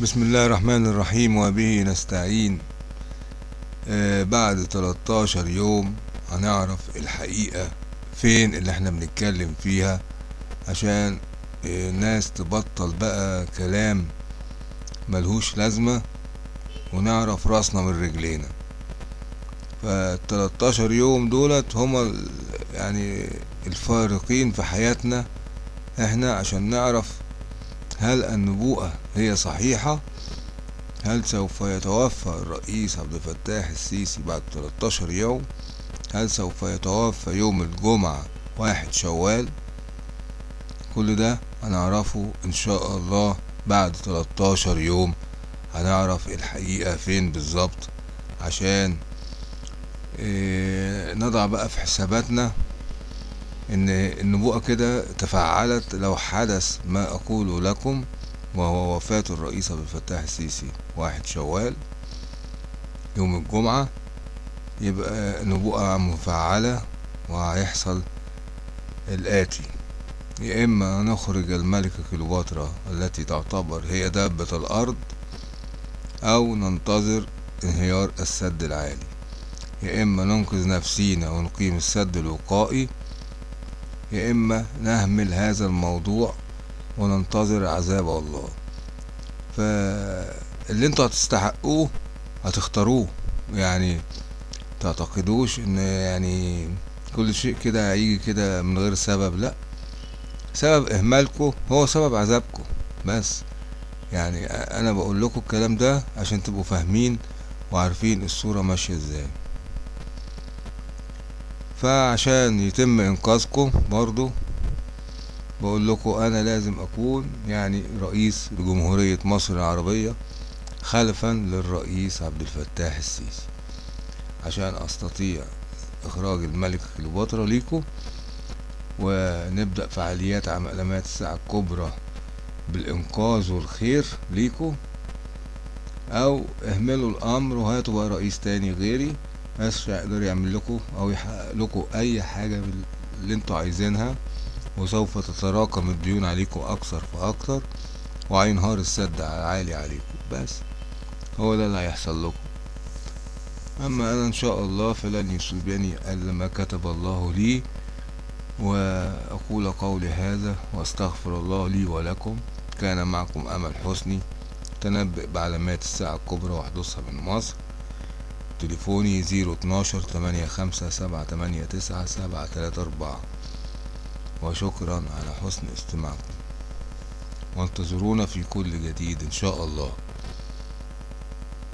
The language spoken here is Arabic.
بسم الله الرحمن الرحيم وبه نستعين آه بعد 13 يوم هنعرف الحقيقة فين اللي إحنا بنتكلم فيها عشان آه الناس تبطل بقى كلام ملهوش لازمة ونعرف راسنا من رجلينا. فالتلاتاشر يوم دولت هما يعني الفارقين في حياتنا إحنا عشان نعرف هل النبوءة هي صحيحة؟ هل سوف يتوفى الرئيس عبد الفتاح السيسي بعد 13 يوم؟ هل سوف يتوفى يوم الجمعة واحد شوال؟ كل ده هنعرفه إن شاء الله بعد 13 يوم. هنعرف الحقيقة فين بالظبط عشان إيه نضع بقى في حساباتنا. إن النبوءة كده تفعلت لو حدث ما اقوله لكم وهو وفاة الرئيس عبد الفتاح السيسي. واحد شوال يوم الجمعة يبقى نبوءة مفعلة وهيحصل الآتي. يا إما نخرج الملكة كليوباترا التي تعتبر هي دابة الأرض أو ننتظر انهيار السد العالي. يا إما ننقذ نفسينا ونقيم السد الوقائي يا إما نهمل هذا الموضوع وننتظر عذاب الله. فاللي أنتوا هتستحقوه هتختاروه. يعني تعتقدوش إن يعني كل شيء كده هيجي كده من غير سبب؟ لأ. سبب اهمالكم هو سبب عذابكم بس يعني أنا بقول لكم الكلام ده عشان تبقوا فاهمين وعارفين الصورة ماشية إزاي. فعشان يتم إنقاذكم برضو بقول لكم أنا لازم أكون يعني رئيس لجمهورية مصر العربية خلفا للرئيس عبد الفتاح السيسي عشان أستطيع إخراج الملكة كليوباترا ليكم ونبدأ فعاليات علامات الساعة الكبرى بالإنقاذ والخير ليكم أو اهملوا الأمر وهاتوا بقى رئيس تاني غيري. مش هيقدر يعمل لكم أو يحقق لكم أي حاجة اللي أنتوا عايزينها وسوف تتراكم الديون عليكم أكثر فأكثر وهينهار السد عالي عليكم. بس هو ده اللي هيحصل لكم. أما أنا إن شاء الله فلن يصيبني إلا ما كتب الله لي وأقول قولي هذا وأستغفر الله لي ولكم. كان معكم أمل حسني. تنبئ بعلامات الساعة الكبرى وحدوثها من مصر. تليفوني زيرو اتناشر تمانية خمسة سبعة تمانية تسعة سبعة تلاتة أربعة. وشكرا على حسن استماعكم. وانتظرونا في كل جديد إن شاء الله.